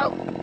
go.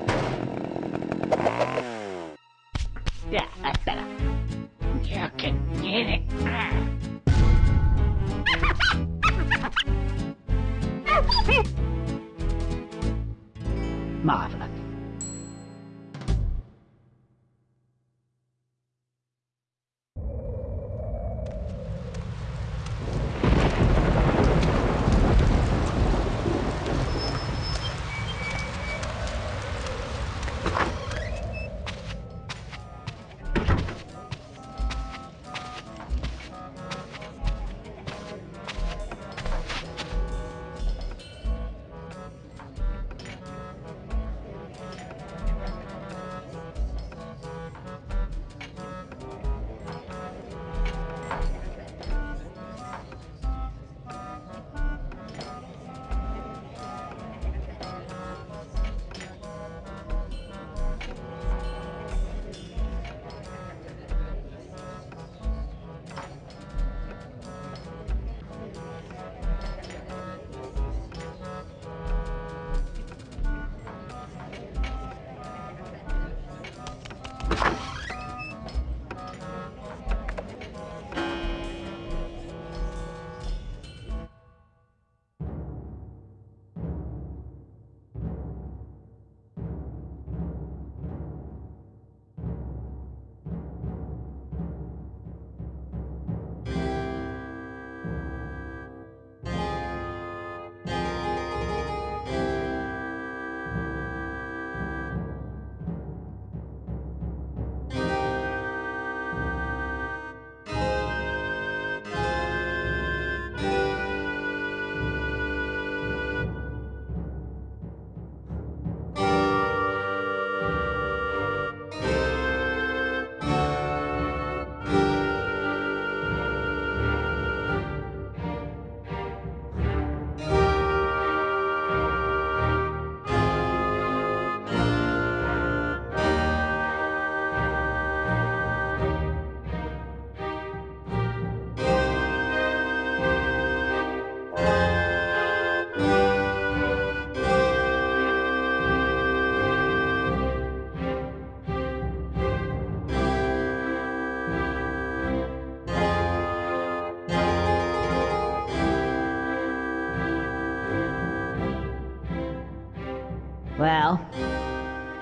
Well,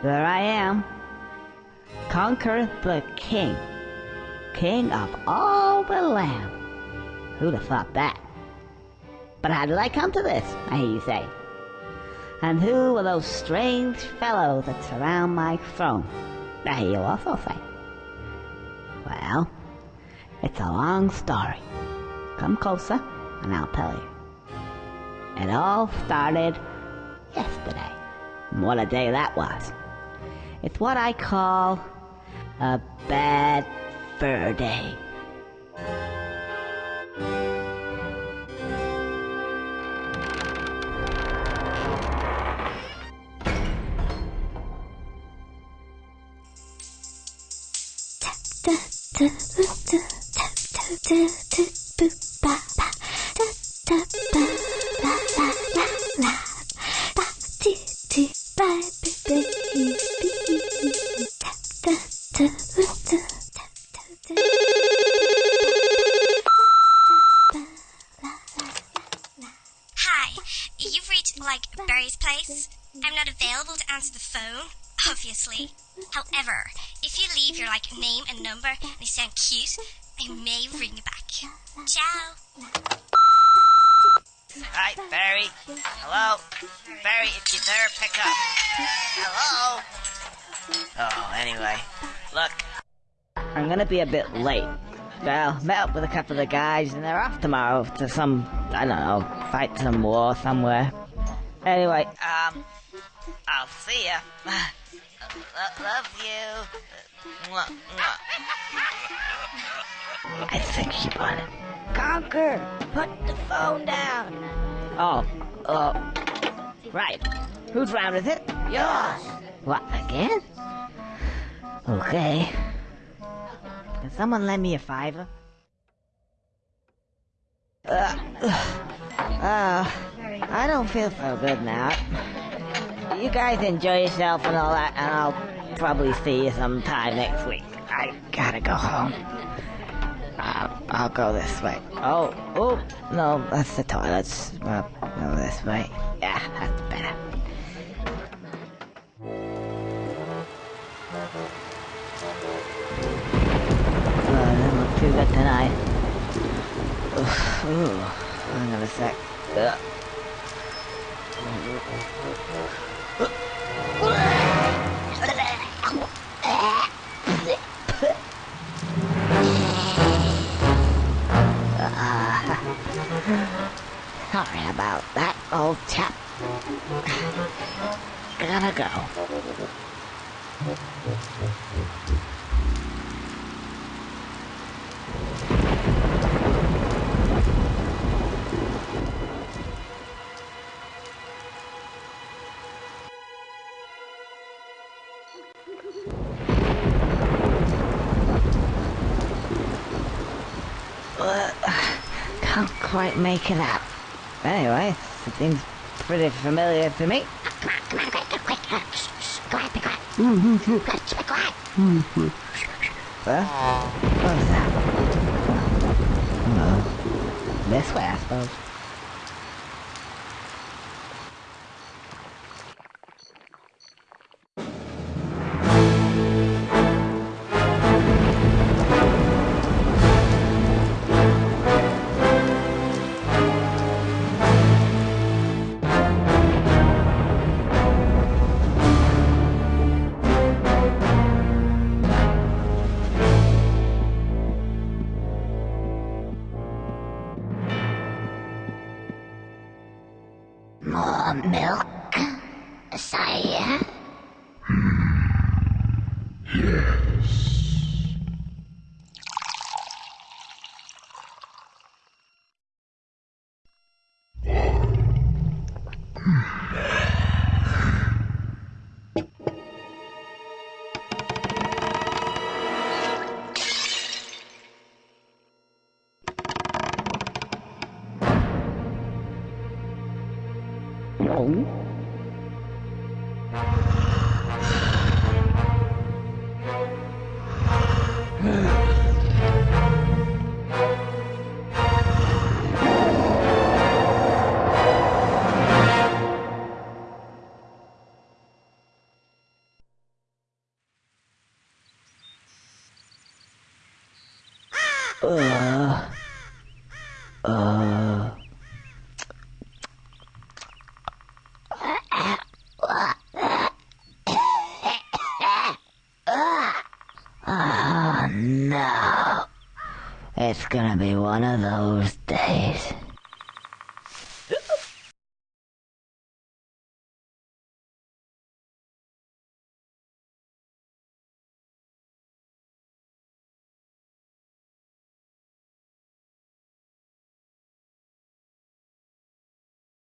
there I am. Conker the king. King of all the land. Who'd have thought that? But how did I come to this, I hear you say? And who are those strange fellows that surround my throne? I hear you also say. Well, it's a long story. Come closer, and I'll tell you. It all started yesterday. What a day that was. It's what I call a bad fur day. I'm not available to answer the phone, obviously. However, if you leave your like name and number and you sound cute, I may ring you back. Ciao. Hi, Berri. Hello? Berri, if you there, pick up. Hello? Oh, anyway. Look, I'm gonna be a bit late. Well, met up with a couple of the guys and they're off tomorrow to some, I don't know, fight some war somewhere. Anyway, um, I'll see ya. Lo- love you. Mwah, mwah. I think she it. Conker! Put the phone down! Oh, uh, right. Whose round is it? Yours! What, again? Okay. Can someone lend me a fiver? Uh, uh, I don't feel so good now. You guys enjoy yourself and all that, and I'll probably see you sometime next week. I gotta go home. Uh, I'll go this way. Oh, oh, no, that's the toilets. Well, no, this way. Yeah, that's better. Look too good tonight. Ooh, hang on a sec. Ugh. Sorry about that, old chap. Gotta go. Quite make it out. Anyway, it seems pretty familiar to me. Huh? What was that? No. This way, I suppose. Uh, uh. Oh no. It's gonna be one of those days.